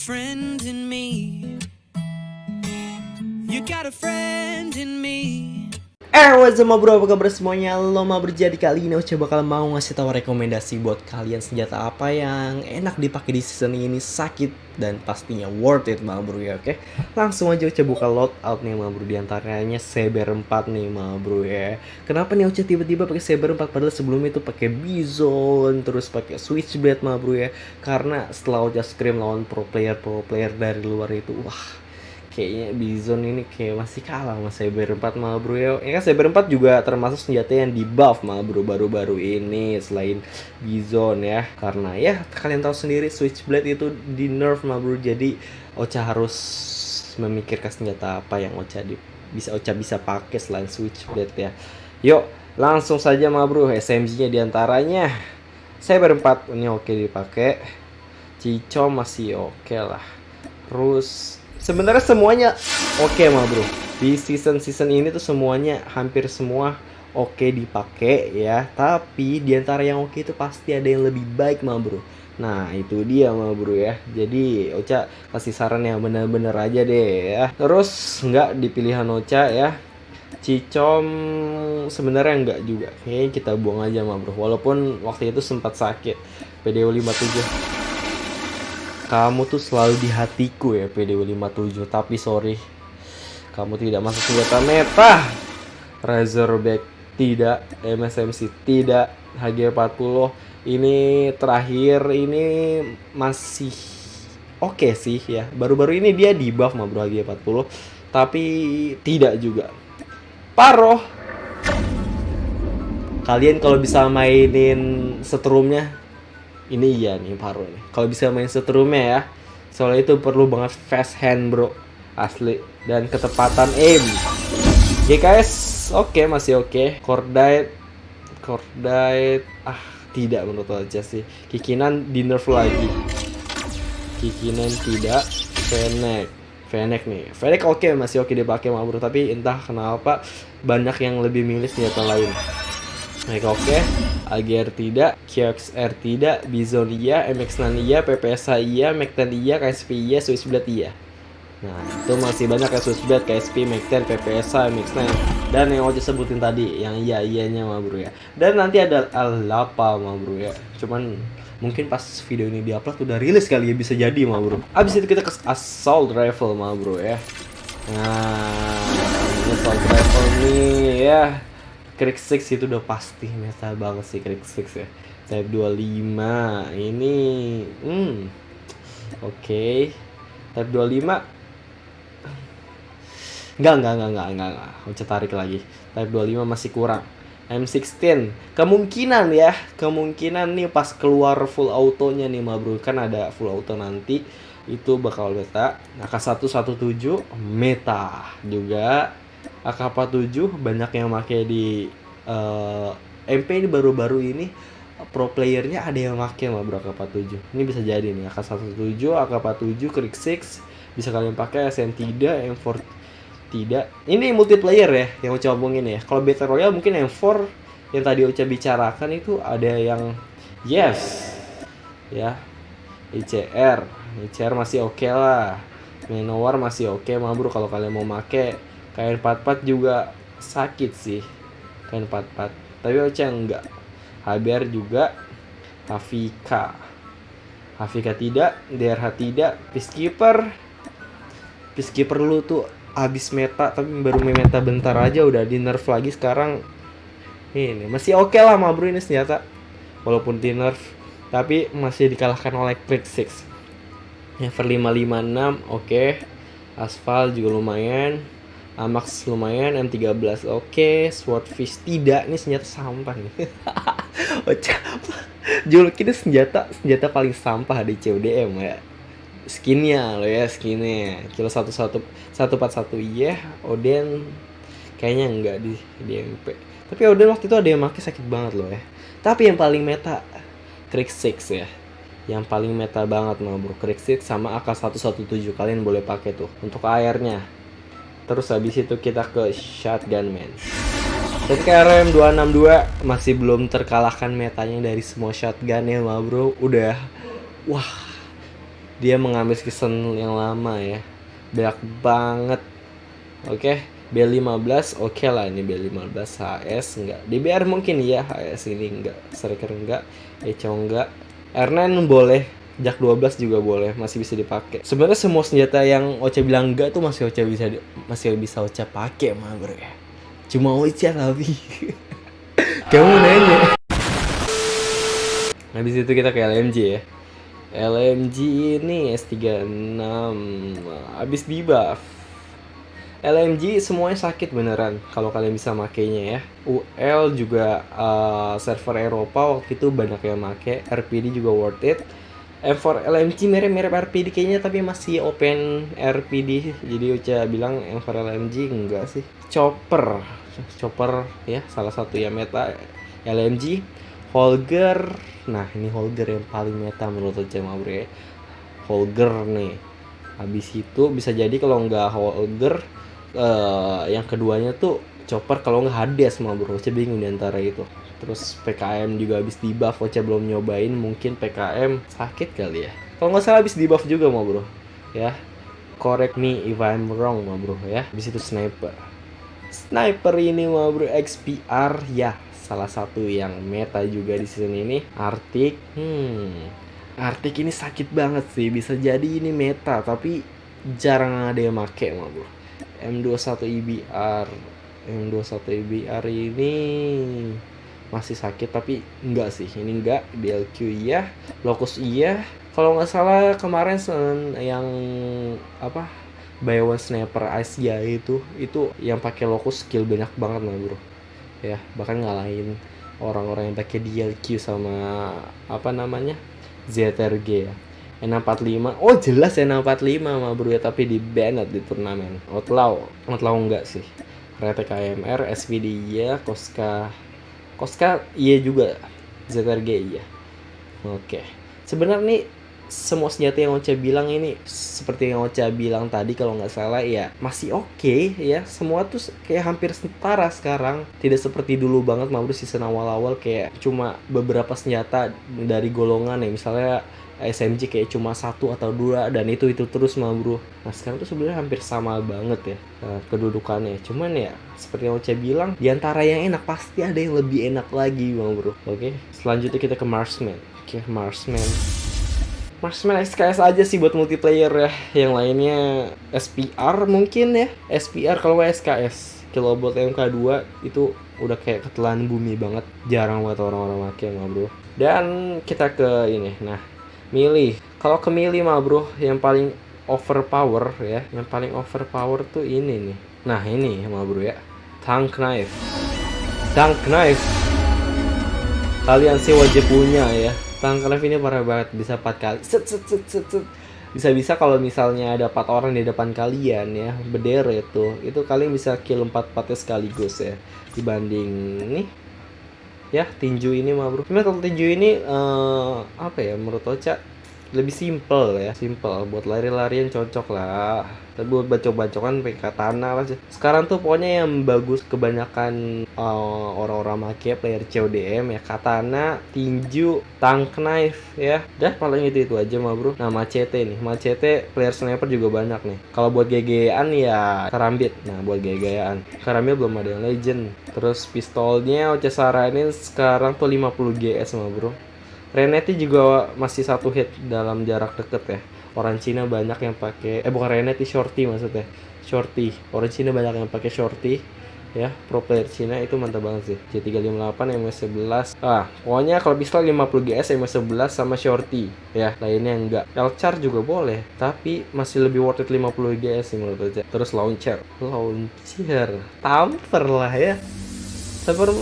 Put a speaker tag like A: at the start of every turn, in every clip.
A: friend in me. You got a friend.
B: Eh, what's up bro, apa kabar semuanya? Lo mau berjadi kali ini Oce bakal mau ngasih tahu rekomendasi buat kalian senjata apa yang enak dipakai di season ini sakit dan pastinya worth it ma bro ya oke? Langsung aja Oce buka loadout nih ma bro di antaranya Saber 4 nih ma bro ya. Kenapa nih Oce tiba-tiba pakai Saber 4 padahal sebelumnya itu pakai Bison terus pakai Switchblade ma bro ya? Karena setelah Oce scream lawan pro player pro player dari luar itu wah kayaknya Bison ini kayak masih kalah sama Saber 4 mah bro ya. Ya kan Saber 4 juga termasuk senjata yang di buff mah bro baru-baru ini selain Bison ya. Karena ya kalian tahu sendiri Switchblade itu di nerf mah bro. Jadi Ocha harus memikirkan senjata apa yang Ocha di, bisa Ocha bisa pakai selain Switchblade ya. Yuk, langsung saja mah bro SMG-nya di antaranya Saber 4 ini oke dipakai. Cico masih oke lah. Terus sebenarnya semuanya oke okay, mah bro. Di season season ini tuh semuanya hampir semua oke okay dipakai ya. Tapi di antara yang oke okay itu pasti ada yang lebih baik mah bro. Nah itu dia mah bro ya. Jadi Ocha kasih saran yang bener-bener aja deh ya. Terus nggak di pilihan Ocha ya. Cicom sebenarnya enggak juga. Kayaknya kita buang aja mah bro. Walaupun waktu itu sempat sakit. PDO 57 kamu tuh selalu di hatiku ya PDW 57 Tapi sorry Kamu tidak masuk senjata meta. Razorback tidak MSMC tidak HG40 Ini terakhir ini masih oke okay sih ya. Baru-baru ini dia di buff sama bro HG40 Tapi tidak juga. Paro Kalian kalau bisa mainin setrumnya ini iya nih Paro nih. Kalau bisa main setrumnya ya soalnya itu perlu banget fast hand bro. Asli. Dan ketepatan aim. GKS oke okay, masih oke. Okay. Cordite Cordite ah tidak menurut aja sih. Kikinan di nerf lagi. Kikinan tidak. Fennec. Fennec nih. Fennec oke okay, masih oke okay dipakai bro tapi entah kenapa banyak yang lebih milih senjata lain Baik oke okay. AGR tidak, QXR tidak, Bison iya, MX9 iya, PPSA iya, Mac10 iya, KSP iya, Switchblade iya. Nah, itu masih banyak ya Switchblade, KSP, Mac10, PPSA, MX9 dan yang Ojo sebutin tadi yang iya iyanya mah bro ya. Dan nanti ada Alapa mah bro ya. Cuman mungkin pas video ini diupload udah rilis kali ya bisa jadi mah bro. Abis itu kita ke Assault Rifle mah bro ya. Nah, Assault Rifle nih ya Craig 6 itu udah pasti meta banget sih Craig 6 ya Type 25 ini hmm oke okay. Type 25 Enggak, enggak, enggak, enggak, enggak, enggak. Ucap tarik lagi. Type 25 masih kurang. M16 kemungkinan ya kemungkinan nih pas keluar full autonya nih ma bro kan ada full auto nanti itu bakal meta AK117 meta juga AK47 banyak yang pakai di uh, eh, MP ini baru-baru ini pro playernya ada yang pakai mah bro AK47 ini bisa jadi nih AK17 AK47 Krik 6 bisa kalian pakai SN tidak M4 tidak. Ini multiplayer ya yang Uca omongin ya. Kalau Battle Royale mungkin M4 yang tadi Uca bicarakan itu ada yang yes ya. ICR ICR masih oke okay lah. Manowar masih oke okay, mah bro kalau kalian mau make kain 44 juga sakit sih kain 44 tapi Ocha enggak. HBR juga Hafika. Hafika tidak DRH tidak Peacekeeper. Peacekeeper lu tuh habis meta tapi baru meta bentar aja udah di nerf lagi sekarang. Ini masih oke okay lah ma bro ini senjata walaupun di nerf tapi masih dikalahkan oleh Click 6 Never 556 oke. Okay. Aspal juga lumayan Amax lumayan, M13 oke, okay. Swordfish tidak, ini senjata sampah nih. Juluk ini senjata senjata paling sampah di CODM ya. Skinnya lo ya, skinnya. Kilo satu satu satu empat satu iya, Oden kayaknya enggak di di MP. Tapi Oden waktu itu ada yang pakai sakit banget loh ya. Tapi yang paling meta Krieg 6 ya yang paling meta banget mah bro 6 sama AK117 kalian boleh pakai tuh untuk airnya terus habis itu kita ke shotgun man tapi KRM 262 masih belum terkalahkan metanya dari semua shotgun ya ma bro. Udah wah dia mengambil season yang lama ya. Banyak banget. Oke B15 oke lah ini B15 HS enggak. DBR mungkin ya HS ini enggak striker enggak Echo enggak. R9 boleh Jak 12 juga boleh masih bisa dipakai sebenarnya semua senjata yang Ocha bilang enggak tuh masih Ocha bisa masih bisa Ocha pakai mah bro ya cuma Ocha tapi kamu nanya habis itu kita ke LMG ya LMG ini S36 habis di buff LMG semuanya sakit beneran kalau kalian bisa makainya ya. UL juga uh, server Eropa waktu itu banyak yang make. RPD juga worth it. M4 LMG mirip-mirip RPD kayaknya tapi masih open RPD. Jadi Uca bilang M4 LMG enggak sih. Chopper. Chopper ya salah satu yang meta LMG. Holger. Nah, ini Holger yang paling meta menurut Uca ya. Holger nih. Habis itu bisa jadi kalau nggak Holger eh yang keduanya tuh chopper kalau nggak Hades mah bro Oce bingung di antara itu terus PKM juga habis di buff Oce belum nyobain mungkin PKM sakit kali ya. Kalau nggak salah habis di buff juga mah bro. Ya. Correct me if I'm wrong mah bro ya. Habis itu sniper. Sniper ini mah bro XPR ya. Salah satu yang meta juga di season ini. Arctic hmm. Arctic ini sakit banget sih. Bisa jadi ini meta tapi jarang ada yang make mah bro. M21 IBR M21 IBR ini masih sakit tapi enggak sih. Ini enggak DLQ iya Locus iya. Kalau nggak salah kemarin sen- yang apa buy one sniper Asia itu itu yang pakai Locus skill banyak banget lah bro. Ya bahkan ngalahin orang-orang yang pakai DLQ sama apa namanya ZRG ya. N45 oh jelas N45 mah bro ya tapi di banned di turnamen. Outlaw Outlaw enggak sih. Rete KMR SVD iya Koska Koska iya juga ZRG iya. Oke. Sebenarnya nih semua senjata yang Ocha bilang ini seperti yang Ocha bilang tadi kalau nggak salah ya masih oke ya. Semua tuh kayak hampir setara sekarang. Tidak seperti dulu banget bro season awal-awal kayak cuma beberapa senjata dari golongan ya. Misalnya SMG kayak cuma satu atau dua dan itu itu terus mah bro nah sekarang tuh sebenarnya hampir sama banget ya eh, kedudukannya cuman ya seperti yang Ocha bilang di antara yang enak pasti ada yang lebih enak lagi bang bro oke selanjutnya kita ke Marsman oke Marsman Marksman SKS aja sih buat multiplayer ya. Yang lainnya SPR mungkin ya. SPR kalau nggak SKS. Kilobot MK2 itu udah kayak ketelan bumi banget. Jarang banget orang-orang pakai mah bro. Dan kita ke ini. Nah, milih. Kalau ke milih mah bro, yang paling overpower ya. Yang paling overpower tuh ini nih. Nah, ini mah bro ya. Tank knife. Tank knife. Kalian sih wajib punya ya. Tank knife ini parah banget bisa 4 kali. Set set set set. set. Bisa-bisa kalau misalnya ada 4 orang di depan kalian ya, berderet itu, itu kalian bisa kill 4 4 sekaligus ya. Dibanding nih ya tinju ini mah bro. Cuma kalau tinju ini eh, apa ya menurut Ocha lebih simple ya. Simple buat lari-larian cocok lah. Tapi buat bacok-bacokan pakai katana lah sih. Sekarang tuh pokoknya yang bagus kebanyakan uh, orang-orang make player CODM ya katana tinju tank knife ya. Dah paling itu itu aja mah bro. Nah macete nih. Macete player sniper juga banyak nih. Kalau buat GG-an ya karambit. Nah buat GG-an karambit belum ada yang legend. Terus pistolnya Oce saranin sekarang tuh 50 GS mah bro Reneti juga masih satu hit dalam jarak deket ya. Orang Cina banyak yang pakai eh bukan Reneti Shorty maksudnya. Shorty. Orang Cina banyak yang pakai Shorty ya. Pro player Cina itu mantap banget sih. J358 MS11. Ah, pokoknya kalau pistol 50 GS MS11 sama Shorty ya. Lainnya enggak. Elchar juga boleh, tapi masih lebih worth it 50 GS sih menurut aja. Terus launcher. Launcher. Tamper lah ya. Tamper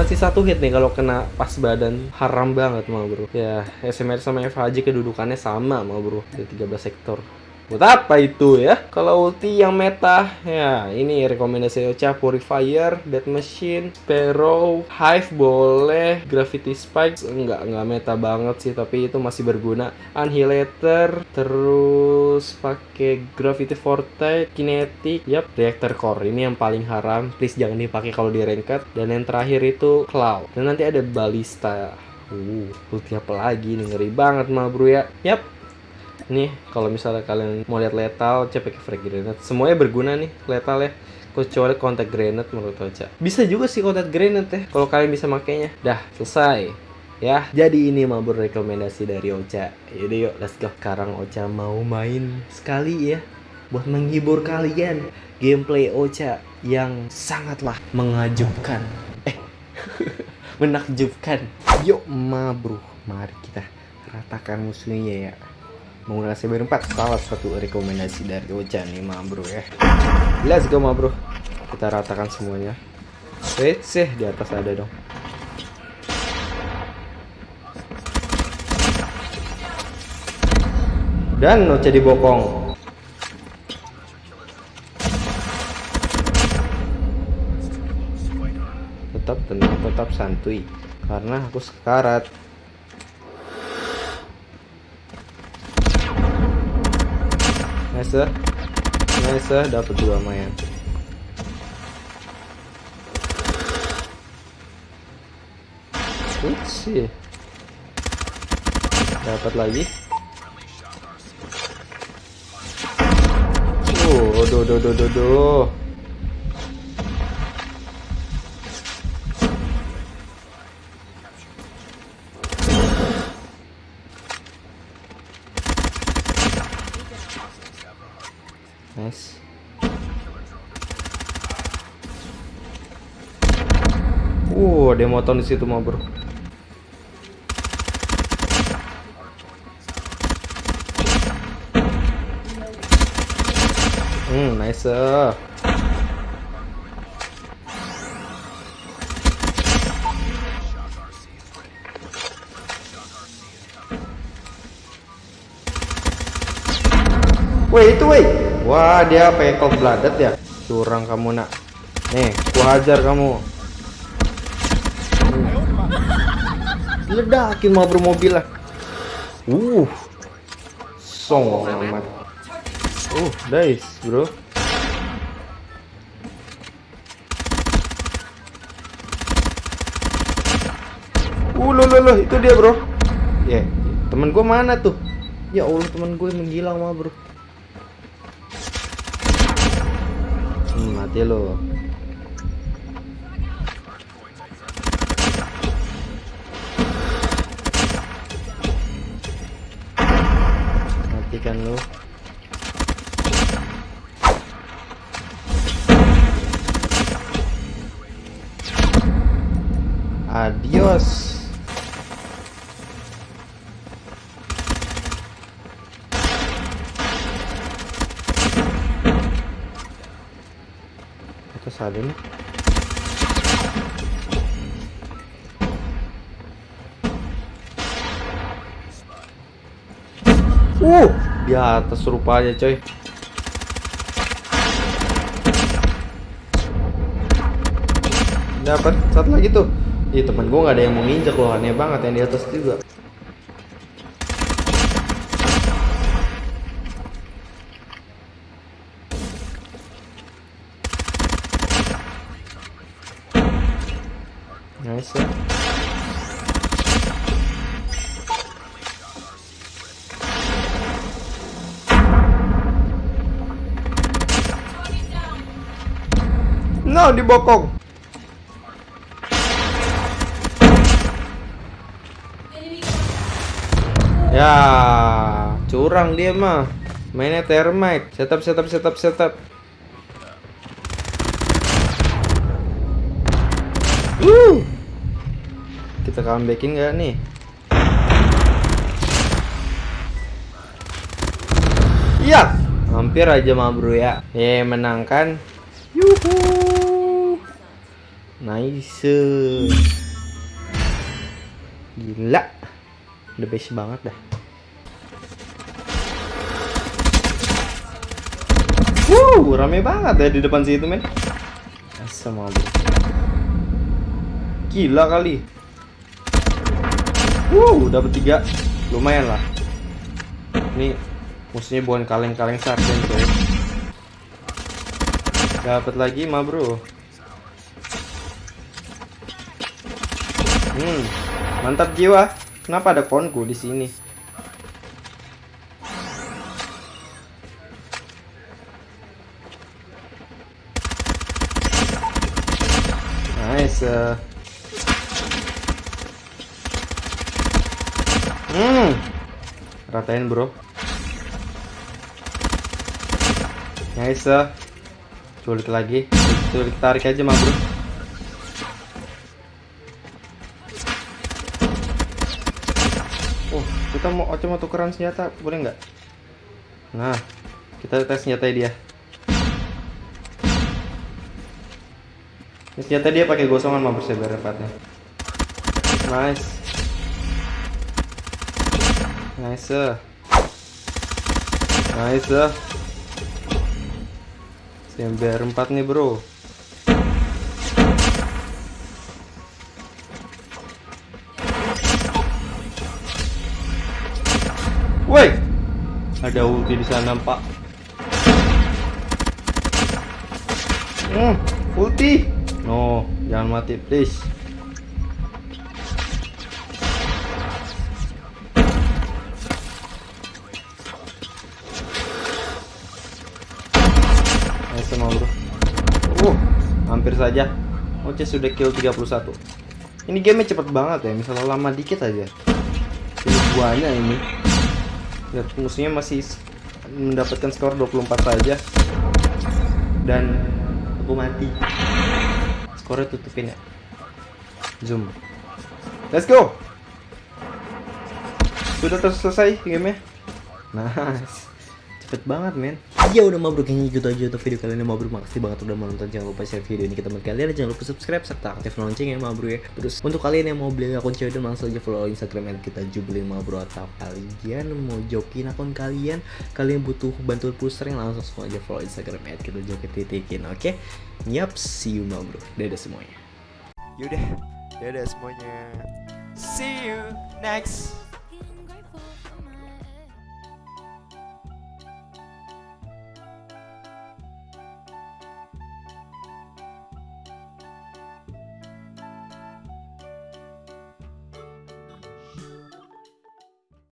B: masih satu hit nih kalau kena pas badan. Haram banget mah bro. Ya SMR sama FHJ kedudukannya sama mah bro. Di 13 sektor buat apa itu ya? Kalau ulti yang meta. Ya ini rekomendasi Ocha Purifier Dead Machine Sparrow Hive boleh Gravity Spikes enggak enggak meta banget sih tapi itu masih berguna. Annihilator terus pakai Gravity Forte Kinetic yap. Reactor Core ini yang paling haram. Please jangan dipakai kalau di ranked. Dan yang terakhir itu Cloud. Dan nanti ada Balista uh ulti apa lagi nih ngeri banget mah bro ya. Yap nih kalau misalnya kalian mau lihat lethal Ocha pakai frag grenade. Semuanya berguna nih lethal ya. Kecuali contact grenade menurut Ocha. Bisa juga sih contact grenade ya kalau kalian bisa makainya. Dah selesai. Ya jadi ini mau rekomendasi dari Ocha. Yaudah yuk let's go. Sekarang Ocha mau main sekali ya buat menghibur kalian gameplay Ocha yang sangatlah mengajubkan eh menakjubkan. Yuk ma bro mari kita ratakan musuhnya ya menggunakan cyber 4 salah satu rekomendasi dari Ocha nih ma bro ya. Let's go ma bro. Kita ratakan semuanya. Wait sih di atas ada dong. Dan Ocha dibokong. Tetap tenang tetap santuy. Karena aku sekarat nice nice dapat dua mayan sih? Dapat lagi? Oh do do do do do Uh, ada motor di situ mah, Bro. Hmm, nice. Woi, itu woi. Wah, dia cold blooded ya. Curang kamu, Nak. Nih, ku hajar kamu. Ledakin mau bermobil lah. Uh. Song amat. Uh, nice, Bro. Uh, loh, loh, loh, itu dia, Bro. Ya, yeah. temen gue mana tuh? Ya Allah, temen gue menghilang mah, Bro. Hmm, mati lo. Matikan lo. Adios. atas ada nih uh di atas rupanya coy. Dapat satu lagi tuh. Ih temen gue nggak ada yang mau nginjek loh. Aneh banget yang di atas juga. Nice ya. No, dibokong. Ya, curang dia mah. Mainnya termite. Setup, setup, setup, setup. Uh. Kita comebackin nggak nih? Iya, hampir aja mah bro ya. Eh, menangkan. Yuhu. Nice. Gila. The best banget dah. Wuh, rame banget ya di depan situ, men. Asam. Gila kali. Wuh, dapat tiga. Lumayan lah. Ini musuhnya bukan kaleng-kaleng sarden coy. Dapat lagi mah, Bro. Hmm, mantap jiwa. Kenapa ada konku di sini? Nice. Uh. Hmm, ratain bro. Nice. Uh. Culik lagi. Culik tarik aja mah bro. Kita mau Oce mau tukeran senjata, boleh nggak? Nah, kita tes senjata dia. Ini senjata dia pakai gosongan mau bersebar empatnya. Nice. Nice. Nice. Sember 4 nih, Bro. Woi. Ada ulti di sana, Pak. Hmm, ulti. No, jangan mati, please. Bro. Uh, hampir saja. Oce sudah kill 31. Ini game cepet banget ya, misalnya lama dikit aja. Ini buahnya ini. Lihat musuhnya masih mendapatkan skor 24 saja. Dan aku mati. Skornya tutupin ya. Zoom. Let's go. Sudah selesai gamenya. Nice. Cepet banget men Ya udah mabruk. Kayaknya gitu aja untuk video kali ini mabruk. Makasih banget udah menonton Jangan lupa share video ini ke teman kalian. Jangan lupa subscribe serta aktif lonceng ya mabruk ya. Terus untuk kalian yang mau beli akun cewek dan langsung aja follow instagram kita jubelin mabruk Atau kalian mau jokin akun kalian Kalian butuh bantuan puster yang langsung aja follow instagram kita jokin titikin Oke? Yap see you mabruk. Dadah semuanya.
C: Yaudah, dadah semuanya. See you next